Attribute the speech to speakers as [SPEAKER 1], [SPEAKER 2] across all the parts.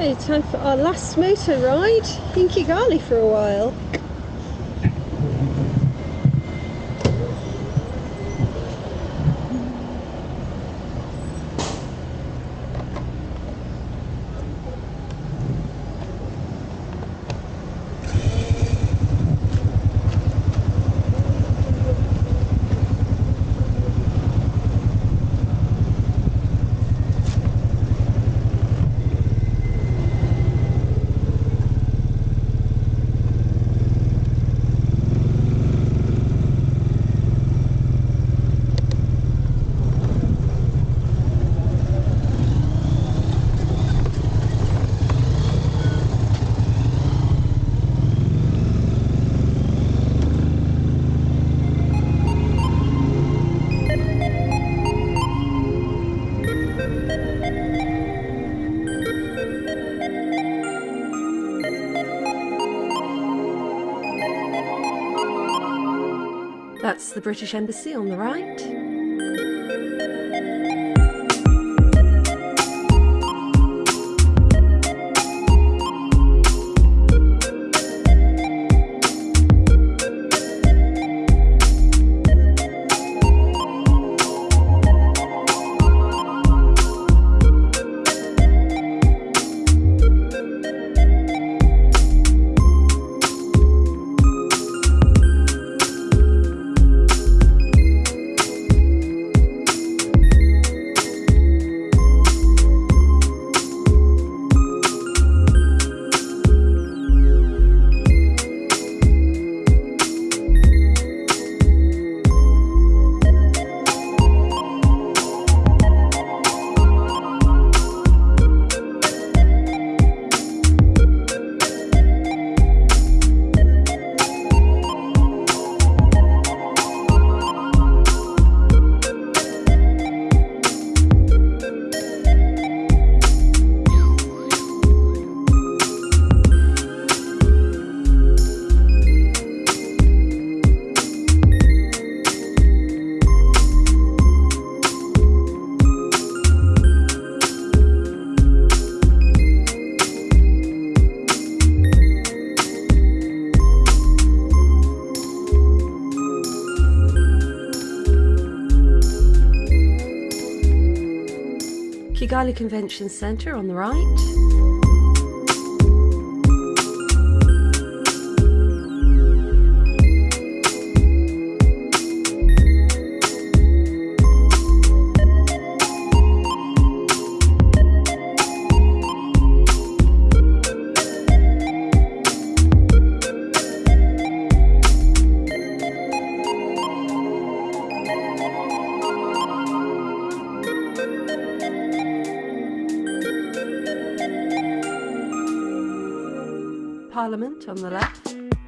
[SPEAKER 1] Okay, time for our last motor ride in Kigali for a while. The British Embassy on the right. Kigali Convention Centre on the right. Parliament on the left.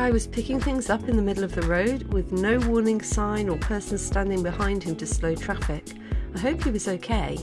[SPEAKER 1] Guy was picking things up in the middle of the road with no warning sign or person standing behind him to slow traffic. I hope he was okay.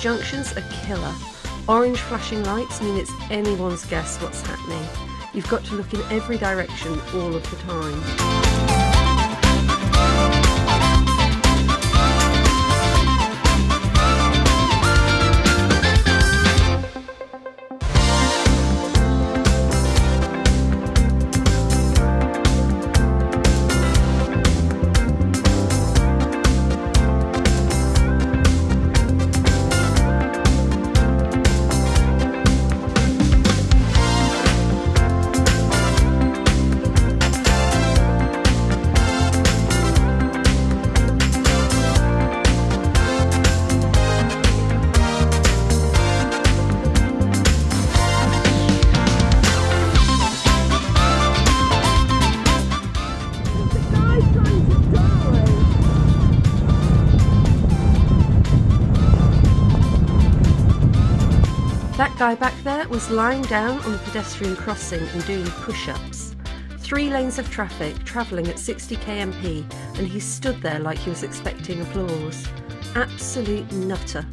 [SPEAKER 1] Junctions are killer. Orange flashing lights mean it's anyone's guess what's happening. You've got to look in every direction all of the time. Guy back there was lying down on the pedestrian crossing and doing push ups. Three lanes of traffic travelling at 60 kmp, and he stood there like he was expecting applause. Absolute nutter.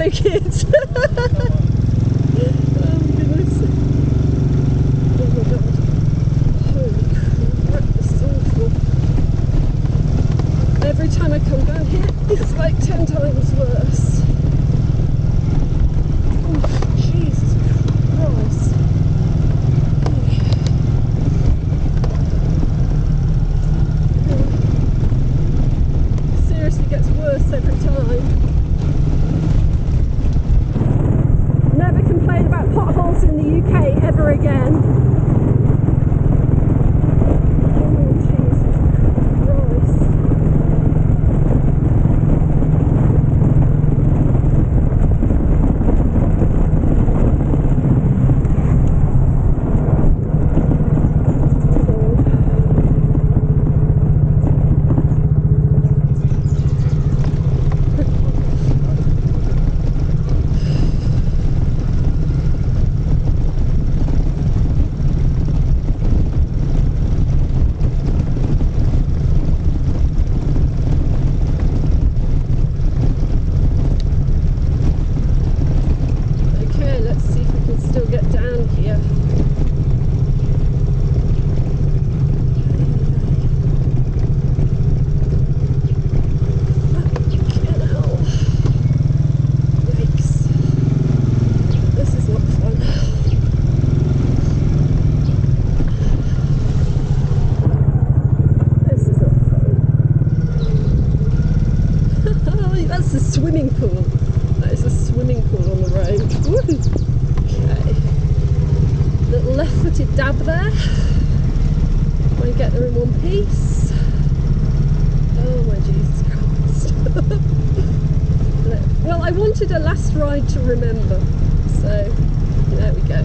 [SPEAKER 2] so kids. Oh, Every time I come down here, it's like 10 times worse. I wanted a last ride to remember. So there we go.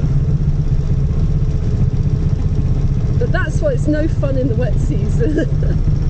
[SPEAKER 2] But that's why it's no fun in the wet season.